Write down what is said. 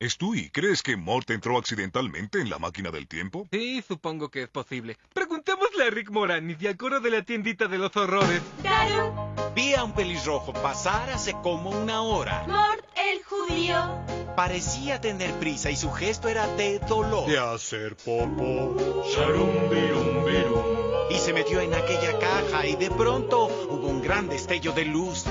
Stewie, ¿crees que Mort entró accidentalmente en la máquina del tiempo? Sí, supongo que es posible. Preguntémosle a Rick Moranis y al coro de la tiendita de los horrores. Daru, Vi a un pelirrojo pasar hace como una hora. Mort el judío. Parecía tener prisa y su gesto era de dolor. De hacer popo. Sharum birum birum. Y se metió en aquella caja y de pronto hubo un gran destello de luz.